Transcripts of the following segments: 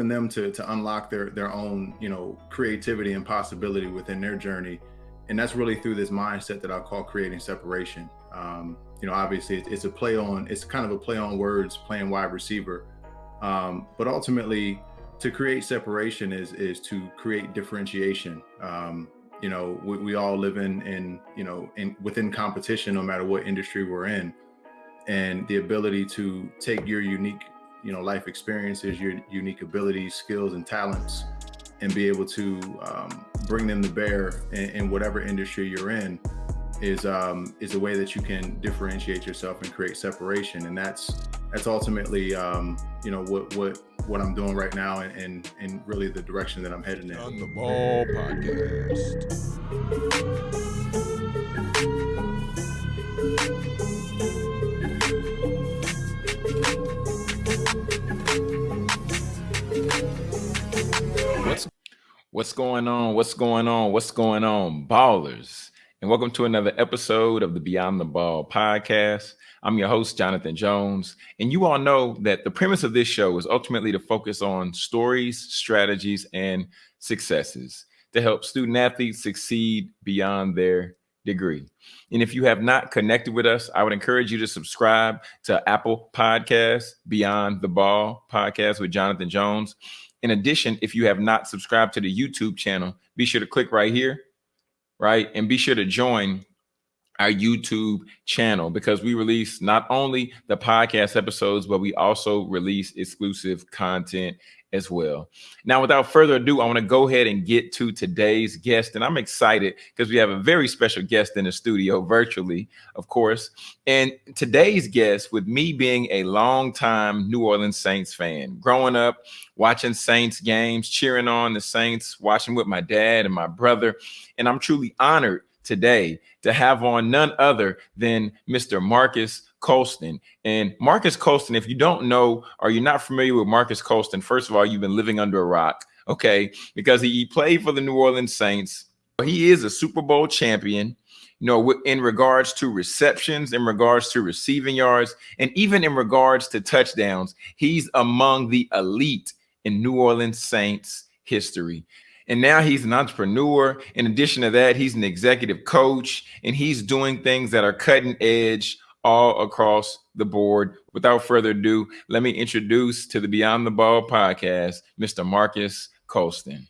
helping them to to unlock their their own you know creativity and possibility within their journey. And that's really through this mindset that i call creating separation. Um, you know obviously it's, it's, a play on it's kind of a play on words playing wide receiver. Um, but ultimately to create separation is is to create differentiation. Um, you know we, we all live in in you know in within competition no matter what industry we're in. And the ability to take your unique you know life experiences your unique abilities skills and talents and be able to um, bring them to bear in, in, whatever industry you're in is um, is a way that you can differentiate yourself and create separation and that's that's ultimately um, you know what what what I'm doing right now and, and and really the direction that I'm heading in. On the Ball Podcast. What's going on? What's going on? What's going on, ballers? And welcome to another episode of the Beyond the Ball podcast. I'm your host, Jonathan Jones. And you all know that the premise of this show is ultimately to focus on stories, strategies, and successes to help student athletes succeed beyond their degree. And if you have not connected with us, I would encourage you to subscribe to Apple Podcasts, Beyond the Ball podcast with Jonathan Jones. In addition, if you have not subscribed to the YouTube channel, be sure to click right here, right? And be sure to join our YouTube channel because we release not only the podcast episodes, but we also release exclusive content as well. Now, without further ado, I want to go ahead and get to today's guest. And I'm excited because we have a very special guest in the studio virtually, of course. And today's guest, with me being a longtime New Orleans Saints fan, growing up watching Saints games, cheering on the Saints, watching with my dad and my brother. And I'm truly honored today to have on none other than Mr. Marques Colston. And Marques Colston, if you don't know or you're not familiar with Marques Colston, first of all, you've been living under a rock, okay? Because he played for the New Orleans Saints. He is a Super Bowl champion, you know, in regards to receptions, in regards to receiving yards, and even in regards to touchdowns. He's among the elite in New Orleans Saints history. And now he's an entrepreneur. In addition to that, he's an executive coach and he's doing things that are cutting edge all across the board. Without further ado, let me introduce to the Beyond the Ball podcast, Mr. Marques Colston.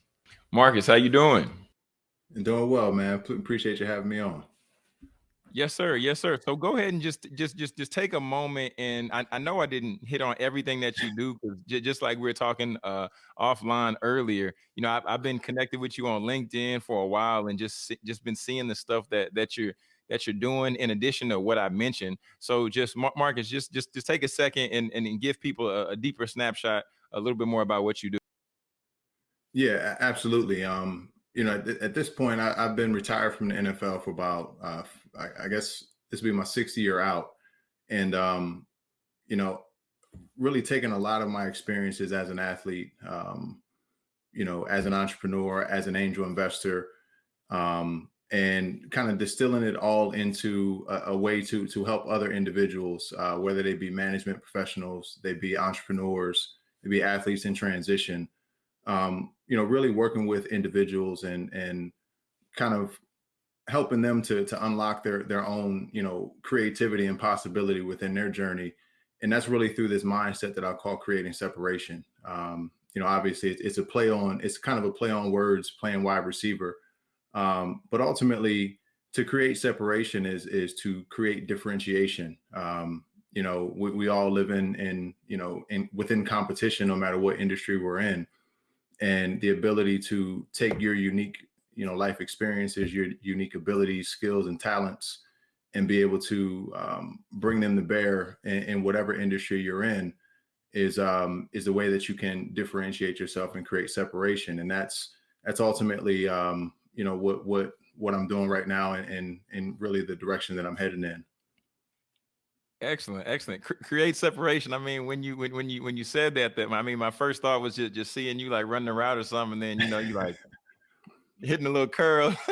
Marques, how you doing? doing well, man. Appreciate you having me on. Yes, sir. Yes, sir. So go ahead and just just just just take a moment and I, I know I didn't hit on everything that you do because j- just like we were talking uh offline earlier, you know, I've, I've been connected with you on LinkedIn for a while and just just been seeing the stuff that that you're that you're doing in addition to what I mentioned. So just Marques, just just just take a second and and give people a, a deeper snapshot, a little bit more about what you do. Yeah, absolutely. Um, you know, at, at this point, I, have been retired from the NFL for about uh, I, I guess this will be my sixth year out, and um, you know, really taking a lot of my experiences as an athlete, um, you know, as an entrepreneur, as an angel investor, um, and kind of distilling it all into a, a, way to to help other individuals, uh, whether they be management professionals, they be entrepreneurs, they be athletes in transition. Um, you know, really working with individuals and and kind of helping them to to unlock their their own you know creativity and possibility within their journey. And that's really through this mindset that i call creating separation. Um, you know obviously it's, it's, a play on it's kind of a play on words playing wide receiver um, but ultimately to create separation is is to create differentiation. Um, you know we, we all live in in you know in within competition no matter what industry we're in. And the ability to take your unique you know life experiences your unique abilities skills and talents and be able to um, bring them to bear in, in, whatever industry you're in is um, is the way that you can differentiate yourself and create separation. And that's that's ultimately um, you know what what what I'm doing right now and and, and really the direction that I'm heading in. Excellent, excellent. C- create separation. I mean, when you when, when you when you said that, that I mean, my first thought was just just seeing you like running around or something, and then you know you like hitting a little curl.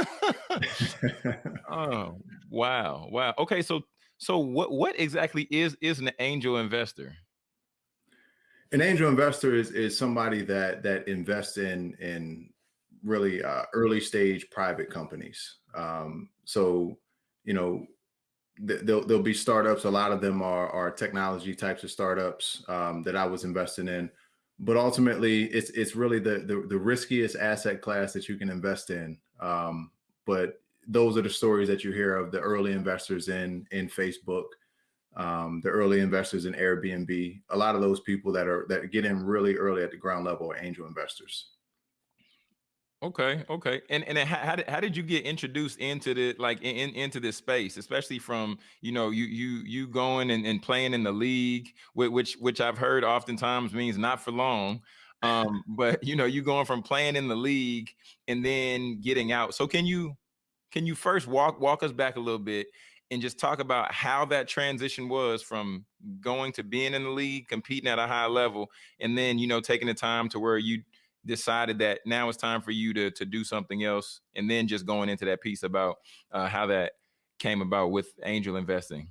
oh, wow. Wow. Okay, so so what what exactly is is an angel investor? An angel investor is is somebody that that invests in in really uh, early stage private companies. Um, so you know th- there'll, there'll be startups. A lot of them are are technology types of startups um, that I was investing in. But ultimately, it's it's really the, the, the riskiest asset class that you can invest in. Um, but those are the stories that you hear of the early investors in in Facebook, um, the early investors in Airbnb. A lot of those people that are that get in really early at the ground level are angel investors. Okay, okay. And and how, did how did you get introduced into the like in, into this space, especially from you know you you you going and, and playing in the league, which which I've heard oftentimes means not for long. Um, but you know, you going from playing in the league and then getting out. So can you can you first walk walk us back a little bit and just talk about how that transition was from going to being in the league, competing at a high level, and then you know taking the time to where you decided that now it's time for you to to do something else and then just going into that piece about uh, how that came about with angel investing?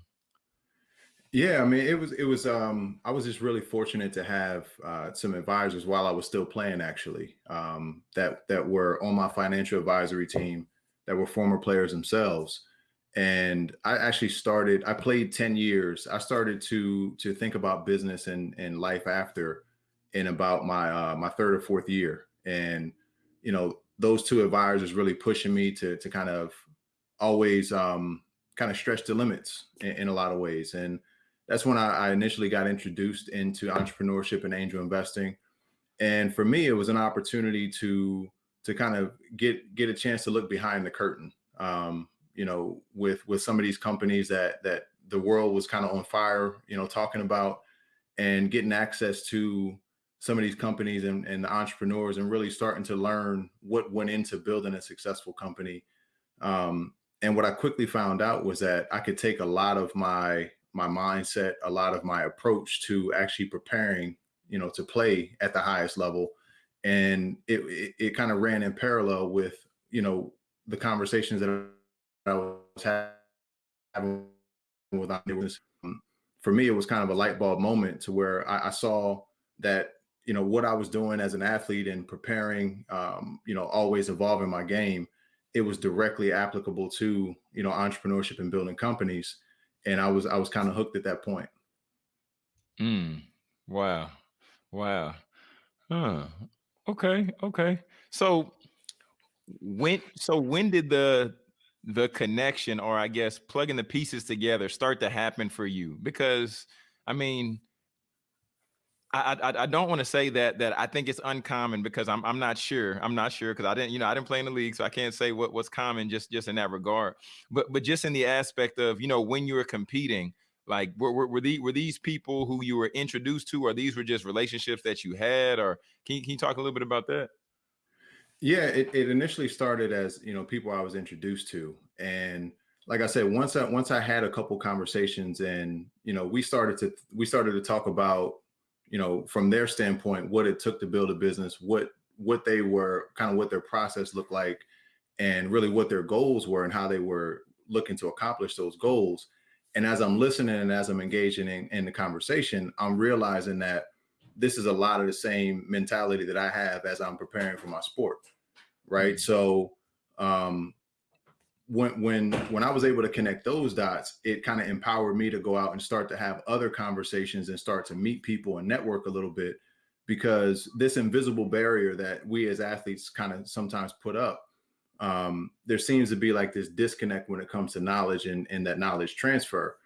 Yeah i mean it was it was um i was just really fortunate to have uh, some advisors while i was still playing actually um that that were on my financial advisory team that were former players themselves. And i actually started i played 10 years. I started to to think about business and and life after in about my uh, my third or fourth year, and you know those two advisors really pushing me to to kind of always um, kind of stretch the limits in, in, a lot of ways, and that's when I, I initially got introduced into entrepreneurship and angel investing, and for me it was an opportunity to to kind of get get a chance to look behind the curtain. Um, you know, with with some of these companies that that the world was kind of on fire, you know, talking about and getting access to some of these companies and, and the entrepreneurs and really starting to learn what went into building a successful company. Um, and what I quickly found out was that I could take a lot of my my mindset, a lot of my approach to actually preparing, you know, to play at the highest level, and it it, it kind of ran in parallel with you know the conversations that I was having with was for me it was kind of a light bulb moment to where I, I saw that you know what I was doing as an athlete and preparing, um, you know, always evolving my game, it was directly applicable to you know entrepreneurship and building companies, and I was I was kind of hooked at that point. Mm. Wow, wow. Huh. Okay, okay. So when so when did the the connection or I guess plugging the pieces together start to happen for you? Because I mean, I, I, I don't want to say that that I think it's uncommon because I'm I'm not sure I'm not sure because I didn't you know I didn't play in the league so I can't say what what's common just just in that regard. But but just in the aspect of you know when you were competing like were were, were, the, were these people who you were introduced to or these were just relationships that you had or can you, can you talk a little bit about that? Yeah it, it initially started as you know people I was introduced to and like I said once I once I had a couple conversations and you know we started to we started to talk about you know, from their standpoint, what it took to build a business, what what they were kind of what their process looked like, and really what their goals were and how they were looking to accomplish those goals. And as I'm listening and as I'm engaging in, in the conversation, I'm realizing that this is a lot of the same mentality that I have as I'm preparing for my sport. Right. Mm-hmm. So um, when when when I was able to connect those dots, it kind of empowered me to go out and start to have other conversations and start to meet people and network a little bit because this invisible barrier that we as athletes kind of sometimes put up um, there seems to be like this disconnect when it comes to knowledge and, and that knowledge transfer.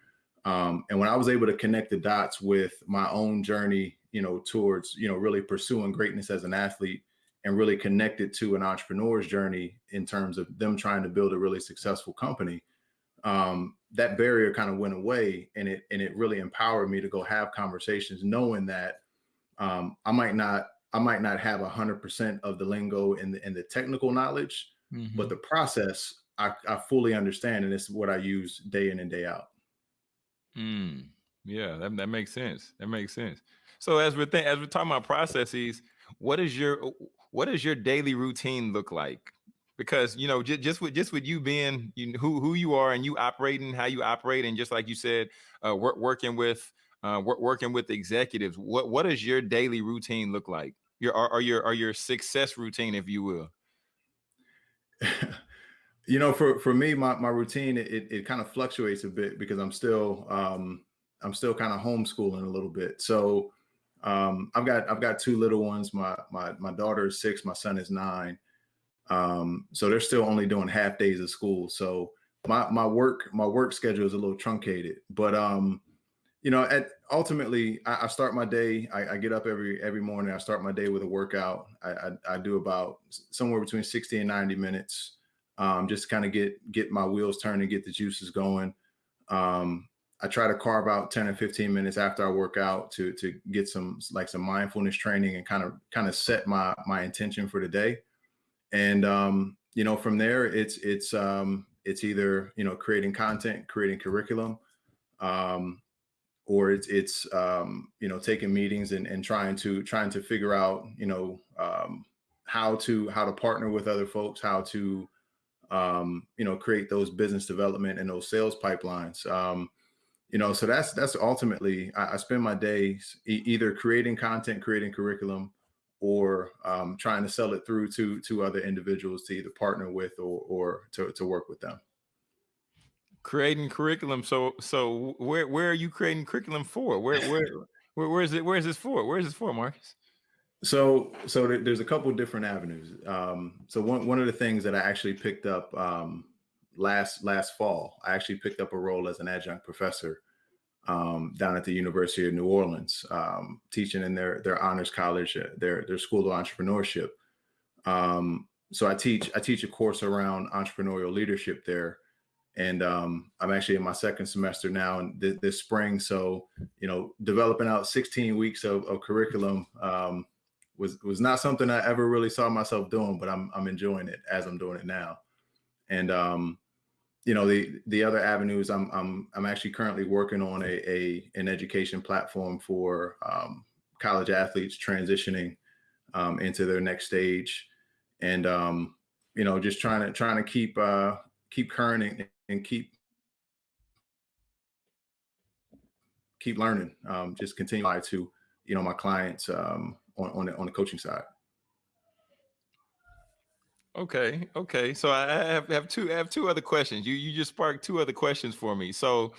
Um, and when i was able to connect the dots with my own journey you know towards you know really pursuing greatness as an athlete and really connect it to an entrepreneur's journey in terms of them trying to build a really successful company um, that barrier kind of went away and it and it really empowered me to go have conversations knowing that um, i might not i might not have 100% of the lingo and the, and the technical knowledge mm-hmm. but the process I, I fully understand and it's what i use day in and day out. Mm, yeah that, that makes sense. That makes sense. So as we're th- as we're talking about processes what is your what does your daily routine look like? Because you know, just, just with just with you being you know, who who you are and you operating how you operate, and just like you said, uh, work, working with uh, working with executives, what what does your daily routine look like? Your or your or your success routine, if you will. you know, for for me, my my routine it it kind of fluctuates a bit because I'm still um, I'm still kind of homeschooling a little bit. So um, I've got I've got two little ones. My my my daughter is six. My son is nine. Um, so they're still only doing half days of school. So my my work my work schedule is a little truncated. But um, you know, at ultimately, I, I start my day. I, I, get up every every morning. I start my day with a workout. I, I, I do about somewhere between sixty and ninety minutes, um, just kind of get get my wheels turning, get the juices going. Um, I try to carve out ten or fifteen minutes after I work out to to get some like some mindfulness training and kind of kind of set my my intention for the day. And um, you know, from there, it's it's um, it's either you know creating content, creating curriculum. Um, or it's it's um, you know taking meetings and, and trying to trying to figure out you know um, how to how to partner with other folks, how to um, you know create those business development and those sales pipelines. Um, you know, so that's that's ultimately I, I spend my days e either creating content, creating curriculum, or um, trying to sell it through to to other individuals to either partner with or or to to work with them creating curriculum. So so where where are you creating curriculum for? Where where where, where is it? Where is this for? Where is this for, Marques? So so there's a couple different avenues. Um, so one one of the things that I actually picked up um, last last fall, I actually picked up a role as an adjunct professor um, down at the University of New Orleans, um, teaching in their their honors college, uh, their their school of entrepreneurship. Um, so I teach I teach a course around entrepreneurial leadership there, and um, I'm actually in my second semester now and th this spring. So, you know, developing out 16 weeks of, of curriculum um, was was not something I ever really saw myself doing, but I'm I'm enjoying it as I'm doing it now. And um, you know, the the other avenues I'm I'm I'm actually currently working on a, a an education platform for um, college athletes transitioning um, into their next stage, and um, you know, just trying to trying to keep uh, keep current and keep keep learning. Um, just continue to you know my clients um, on on the, on the coaching side. Okay, okay. So I have, have two I have two other questions. You you just sparked two other questions for me. So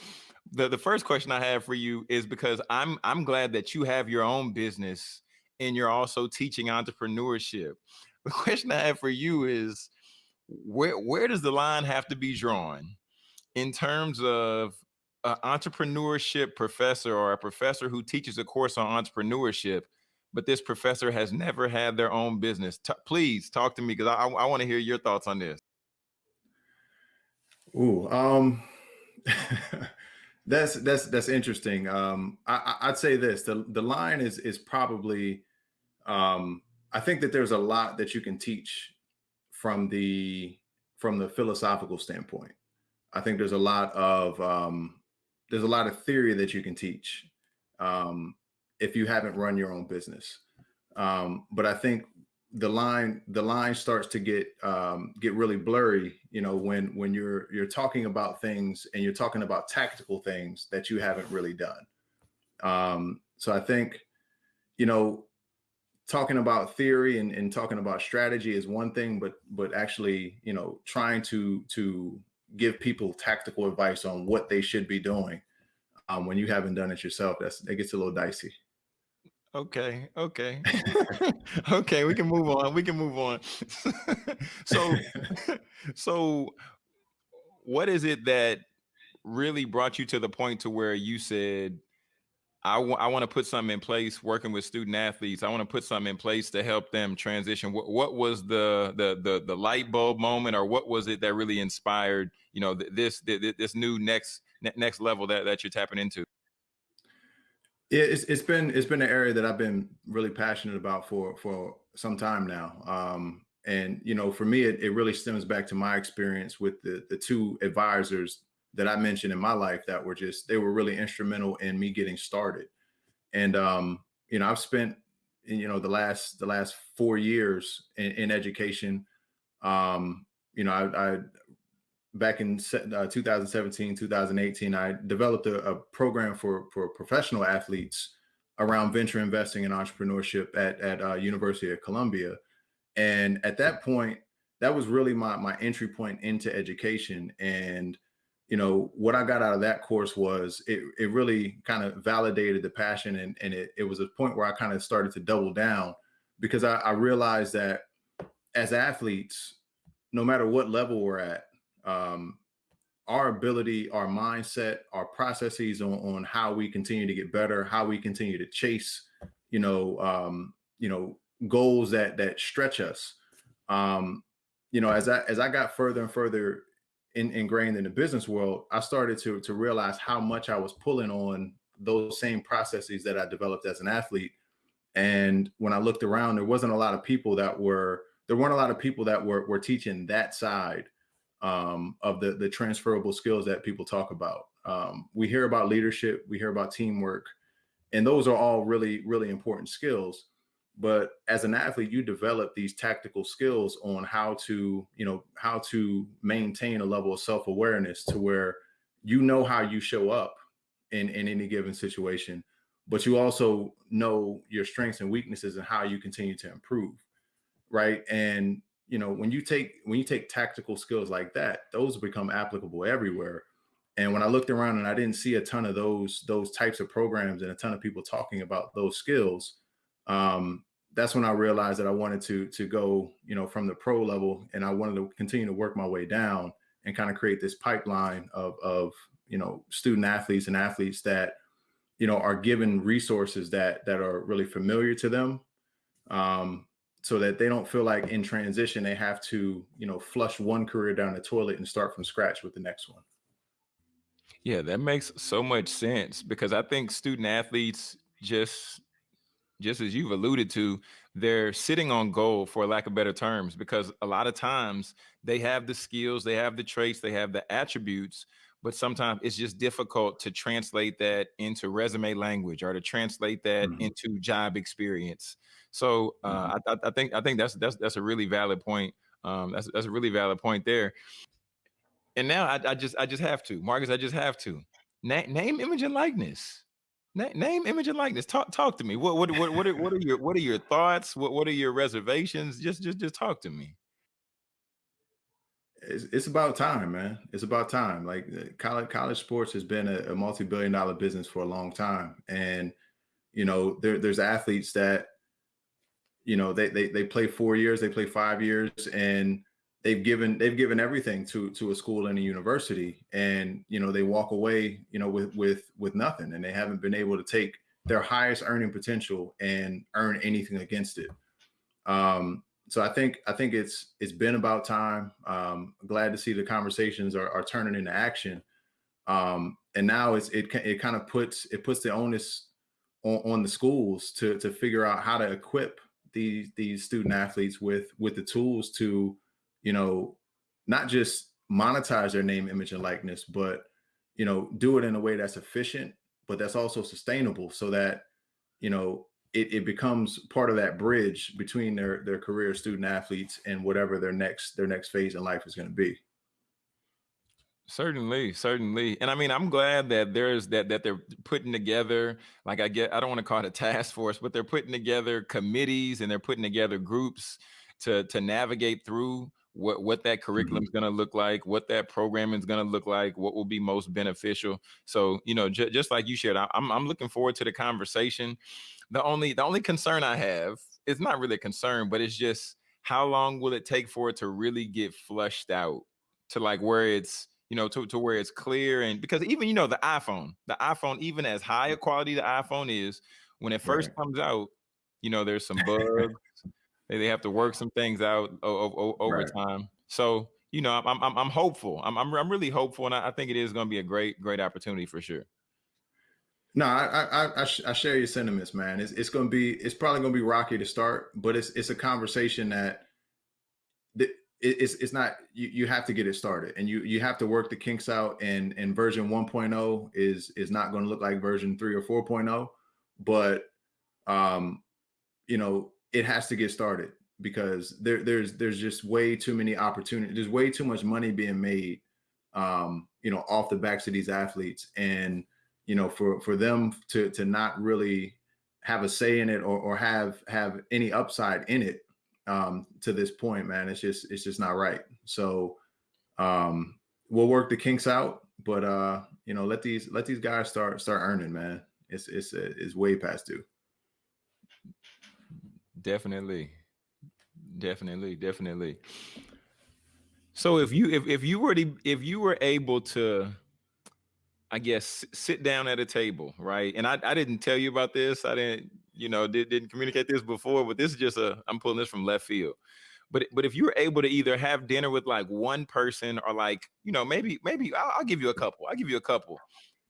the the first question I have for you is because I'm I'm glad that you have your own business and you're also teaching entrepreneurship. The question I have for you is where where does the line have to be drawn in terms of an entrepreneurship professor or a professor who teaches a course on entrepreneurship, but this professor has never had their own business. T please talk to me because I, I want to hear your thoughts on this. Ooh, um, that's that's that's interesting. Um, I, I'd say this: the the line is is probably. Um, I think that there's a lot that you can teach from the from the philosophical standpoint. I think there's a lot of um, there's a lot of theory that you can teach um, if you haven't run your own business. Um, but I think the line the line starts to get um, get really blurry, you know, when when you're you're talking about things and you're talking about tactical things that you haven't really done. Um, so I think, you know, talking about theory and, and talking about strategy is one thing, but but actually, you know, trying to to give people tactical advice on what they should be doing um, when you haven't done it yourself, that's it gets a little dicey. Okay, okay, okay. We can move on. We can move on. so, so, what is it that really brought you to the point to where you said, I, I want to put something in place working with student athletes. I want to put something in place to help them transition. What, what was the, the, the, the light bulb moment or what was it that really inspired, you know, this, this, this new next, next level that, that you're tapping into? It's, it's been, it's been an area that I've been really passionate about for, for some time now. Um, and, you know, for me, it, it really stems back to my experience with the, the two advisors that I mentioned in my life that were just they were really instrumental in me getting started. And um, you know, I've spent you know the last the last four years in, in education. Um, you know, I, I back in uh, 2017, 2018, I developed a, a, program for for professional athletes around venture investing and entrepreneurship at at uh, University of Columbia, and at that point, that was really my my entry point into education. And you know what I got out of that course was it it really kind of validated the passion, and and it it was a point where I kind of started to double down because I, I realized that as athletes, no matter what level we're at, um, our ability, our mindset, our processes on, on how we continue to get better, how we continue to chase, you know, um, you know, goals that that stretch us. Um, you know, as I as I got further and further in, ingrained in the business world, I started to to realize how much I was pulling on those same processes that I developed as an athlete. And when I looked around, there wasn't a lot of people that were there weren't a lot of people that were were teaching that side um, of the the transferable skills that people talk about. Um, we hear about leadership, we hear about teamwork, and those are all really really important skills. But as an athlete, you develop these tactical skills on how to you know how to maintain a level of self awareness to where you know how you show up in in any given situation, but you also know your strengths and weaknesses and how you continue to improve, right? And you know when you take when you take tactical skills like that those become applicable everywhere. And when i looked around and i didn't see a ton of those those types of programs and a ton of people talking about those skills um, that's when i realized that i wanted to to go you know from the pro level and i wanted to continue to work my way down and kind of create this pipeline of of you know student athletes and athletes that you know are given resources that that are really familiar to them. Um, so that they don't feel like in transition they have to you know flush one career down the toilet and start from scratch with the next one. Yeah that makes so much sense because i think student athletes just just as you've alluded to they're sitting on goal for lack of better terms because a lot of times they have the skills they have the traits they have the attributes but sometimes it's just difficult to translate that into resume language or to translate that mm-hmm. into job experience so uh, mm-hmm. I, I, think I think that's that's that's a really valid point. Um, that's that's a really valid point there. And now I, I just I just have to, Marques. I just have to Na- name, image, and likeness. Na- name, image, and likeness. Talk talk to me. What what what what are, what are your what are your thoughts? What what are your reservations? Just just just talk to me. It's, it's about time, man. It's about time. Like uh, college college sports has been a, a multi billion dollar business for a long time, and you know there, there's athletes that you know they, they they play four years they play five years and they've given they've given everything to to a school and a university and you know they walk away you know with with with nothing and they haven't been able to take their highest earning potential and earn anything against it um so i think i think it's it's been about time. Um glad to see the conversations are, are turning into action. Um and now it's it, it kind of puts it puts the onus on, on the schools to to figure out how to equip these these student athletes with with the tools to you know not just monetize their name image and likeness but you know do it in a way that's efficient but that's also sustainable so that you know it, it becomes part of that bridge between their their career student athletes and whatever their next their next phase in life is going to be Certainly, certainly. And I mean, I'm glad that there's that that they're putting together, like I get I don't want to call it a task force, but they're putting together committees and they're putting together groups to to navigate through what what that curriculum is mm-hmm. going to look like, what that programming is going to look like, what will be most beneficial. So, you know, j- just like you shared, I, I'm I'm looking forward to the conversation. The only the only concern I have is not really a concern, but it's just how long will it take for it to really get flushed out to like where it's you know, to, to where it's clear. And because even, you know, the iPhone, the iPhone, even as high a quality the iPhone is, when it first right. comes out, you know, there's some bugs. They, have to work some things out over right. time. So, you know, I'm, I'm, I'm hopeful. I'm, I'm, I'm really hopeful. And I, I think it is going to be a great, great opportunity for sure. No, I I, I, I share your sentiments, man. It's it's going to be it's probably going to be rocky to start, but it's it's a conversation that it's it's not you, you have to get it started and you you have to work the kinks out and and version 1.0 is is not going to look like version 3 or 4.0 but um you know it has to get started because there there's there's just way too many opportunities there's way too much money being made um, you know, off the backs of these athletes. And, you know, for for them to to not really have a say in it or, or have have any upside in it um, to this point, man, it's just it's just not right. So um, we'll work the kinks out, but uh, you know, let these let these guys start start earning, man. It's it's it's way past due. Definitely, definitely, definitely. So if you if if you were to if you were able to, I guess sit down at a table, right? And I I didn't tell you about this. I didn't you know did, didn't communicate this before, but this is just a I'm pulling this from left field. But but if you were able to either have dinner with like one person or like you know maybe maybe I'll, I'll give you a couple. I'll give you a couple,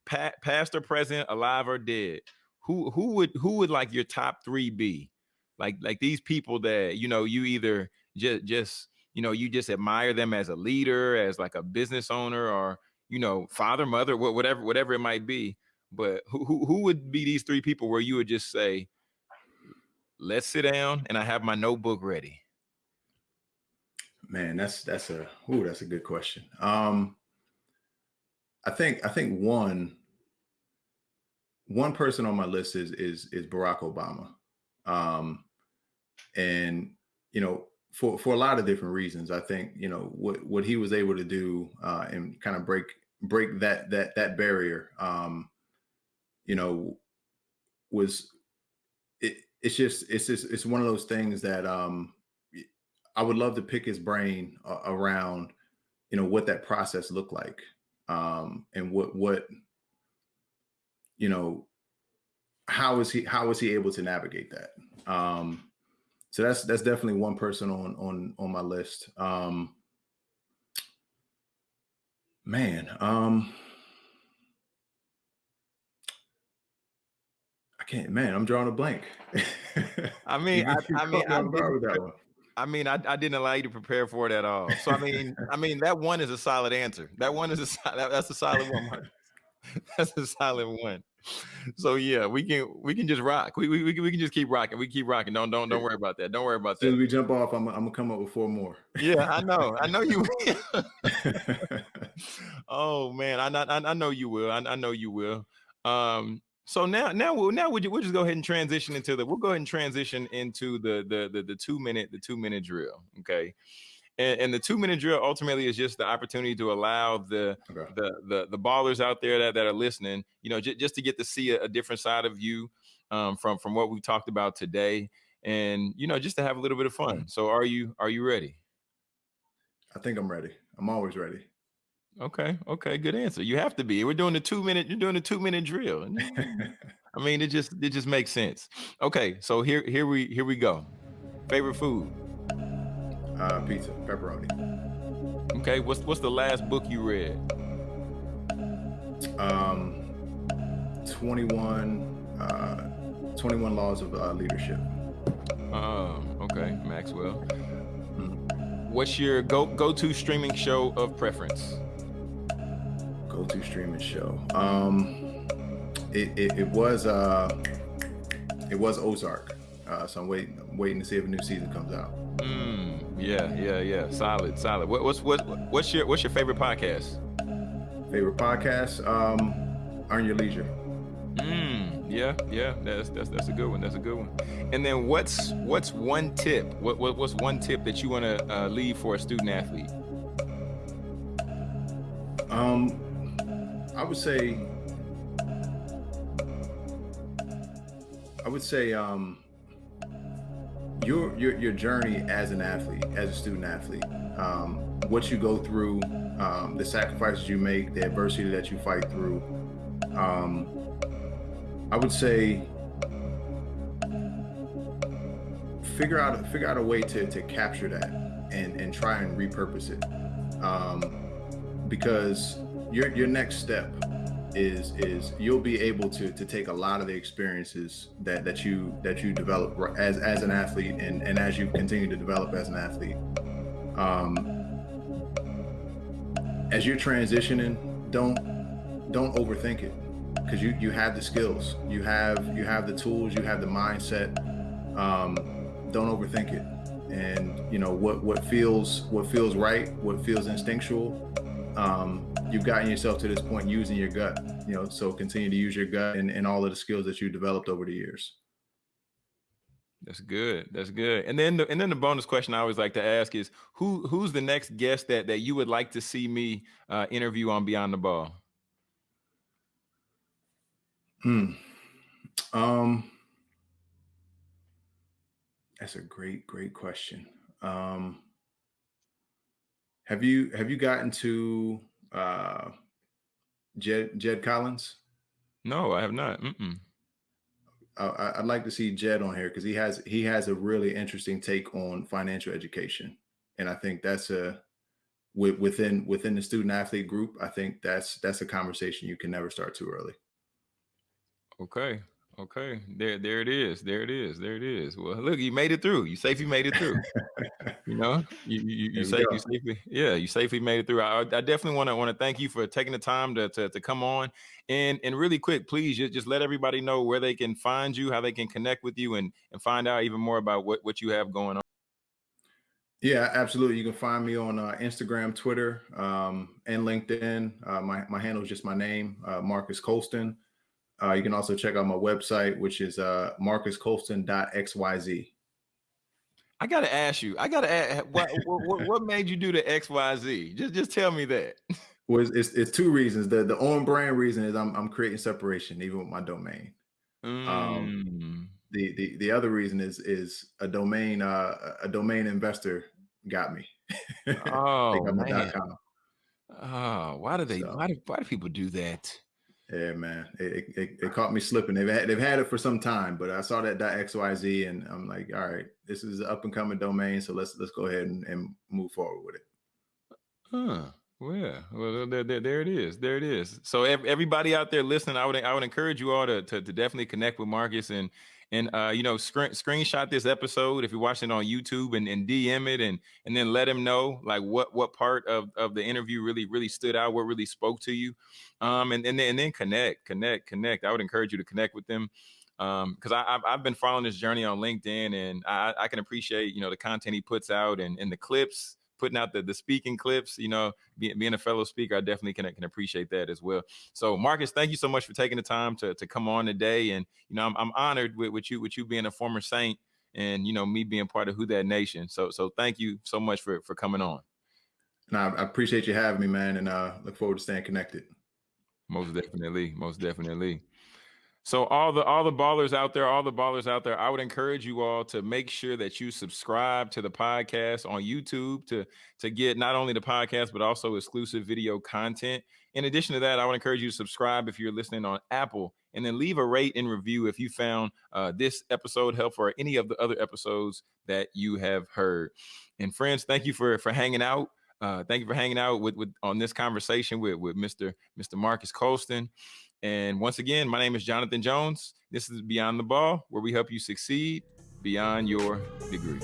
pa- past or present, alive or dead. Who who would who would like your top three be? Like like these people that you know you either just just you know you just admire them as a leader, as like a business owner, or you know father, mother, whatever whatever it might be. But who who, who would be these three people where you would just say, let's sit down and I have my notebook ready Man, that's that's a ooh, that's a good question. Um, I think I think one one person on my list is is is Barack Obama, um, and you know for for a lot of different reasons. I think you know what what he was able to do uh, and kind of break break that that that barrier. Um, you know, was it? It's just it's just it's one of those things that um, I would love to pick his brain uh, around, you know, what that process looked like, um, and what what, you know, how is he how is he able to navigate that? Um, so that's that's definitely one person on on on my list. Um, man, um, I can't. Man, I'm drawing a blank. I mean, I, I mean, I, I mean, I, I didn't allow you to prepare for it at all. So I mean, I mean that one is a solid answer. That one is a that, that's a solid one. that's a solid one. So yeah, we can we can just rock. We we, we, can, we can just keep rocking. We keep rocking. Don't don't don't worry about that. Don't worry about that. As we jump off, I'm, I'm gonna come up with four more. Yeah, I know. I know you. Will. Oh man, I, I I know you will. I, I know you will. Um, so now, now we'll now we'll, we'll just go ahead and transition into the we'll go ahead and transition into the the the, the two minute the two minute drill. Okay. And, and, the two minute drill ultimately is just the opportunity to allow the okay. the, the the ballers out there that, that are listening, you know, j- just to get to see a, a different side of you um, from from what we talked about today, and you know, just to have a little bit of fun. So, are you are you ready? I think I'm ready. I'm always ready. Okay, okay, good answer. You have to be. We're doing the two minute. You're doing the two minute drill. I mean, it just it just makes sense. Okay, so here here we here we go. Favorite food? Uh, pizza, pepperoni. Okay, what's what's the last book you read? Um, twenty one. Uh, 21 laws of uh, leadership. Um, okay, Maxwell. Mm-hmm. What's your go go to streaming show of preference? go-to streaming show. Um, it, it, it was uh, it was Ozark. Uh, so I'm waiting waiting to see if a new season comes out. Mm, yeah, yeah, yeah. Solid, solid. What, what's what what's your what's your favorite podcast? Favorite podcast? Um, Earn Your Leisure. Mm, yeah, yeah. That's that's that's a good one. That's a good one. And then what's what's one tip? What, what what's one tip that you want to uh, leave for a student athlete? Um, I would say I would say um, your your your journey as an athlete, as a student athlete, um, what you go through, um, the sacrifices you make, the adversity that you fight through. Um, I would say figure out figure out a way to to capture that and and try and repurpose it um, because your your next step is is you'll be able to to take a lot of the experiences that that you that you develop as as an athlete and and as you continue to develop as an athlete. Um as you're transitioning don't don't overthink it because you you have the skills you have you have the tools you have the mindset. Um don't overthink it. And you know what what feels what feels right what feels instinctual um, you've gotten yourself to this point using your gut. You know, so continue to use your gut and, and all of the skills that you developed over the years. That's good. That's good. And then the, and then the bonus question I always like to ask is who who's the next guest that that you would like to see me uh, interview on Beyond the Ball? Hmm. Um. That's a great, great question. Um, have you have you gotten to uh, Jed Jed Collins? No, I have not. Mm-mm. Uh, I'd like to see Jed on here because he has he has a really interesting take on financial education, and I think that's a within within the student athlete group. I think that's that's a conversation you can never start too early. Okay, Okay, there, there it is. There it is. There it is. Well, look, you made it through. You safely made it through. you know, you you, you, safe, you safely, yeah, you safely made it through. I, I definitely want to want to thank you for taking the time to, to to come on and and really quick, please just just let everybody know where they can find you, how they can connect with you, and and find out even more about what what you have going on. Yeah, absolutely. You can find me on uh, Instagram, Twitter, um, and LinkedIn. Uh, my my handle is just my name, uh, Marques Colston. Uh, you can also check out my website, which is uh, marcuscolston.xyz. I got to ask you. I got to ask. What, what, what made you do the XYZ? Just just tell me that. Well, it's, it's, it's, two reasons. The the on brand reason is I'm I'm creating separation even with my domain. Um, mm. Um, the the the other reason is is a domain uh, a domain investor got me. Oh man. Oh, why do they? So. Why do why do people do that? Yeah, man, it, it, it, caught me slipping. They've had, they've had it for some time, but I saw that .xyz and I'm like, all right, this is an up and coming domain, so let's let's go ahead and, and move forward with it. Huh. Well, yeah. Well, there, there, there, it is. There it is. So everybody out there listening, I would I would encourage you all to, to, to definitely connect with Marques and and uh, you know screen, screenshot this episode if you're watching on YouTube and, and DM it and and then let him know like what what part of of the interview really really stood out, what really spoke to you, um, and and then, and then connect, connect, connect. I would encourage you to connect with them. Um because I've, I've been following this journey on linkedin and I, I can appreciate you know the content he puts out and, and the clips putting out the, the speaking clips, you know, being, being a fellow speaker, I definitely can, can appreciate that as well. So Marques, thank you so much for taking the time to, to come on today. And, you know, I'm, I'm honored with, with you, with you being a former Saint and, you know, me being part of Who Dat Nation. So, so thank you so much for, for coming on. And I, appreciate you having me, man. And uh, look forward to staying connected. Most definitely. Most definitely. So all the all the ballers out there, all the ballers out there, I would encourage you all to make sure that you subscribe to the podcast on YouTube to to get not only the podcast but also exclusive video content. In addition to that, I would encourage you to subscribe if you're listening on Apple, and then leave a rate and review if you found uh, this episode helpful or any of the other episodes that you have heard. And friends, thank you for for hanging out. Uh, thank you for hanging out with, with on this conversation with with Mr. Mr. Marques Colston. And once again, my name is Jonathan Jones. This is Beyond the Ball, where we help you succeed beyond your degree.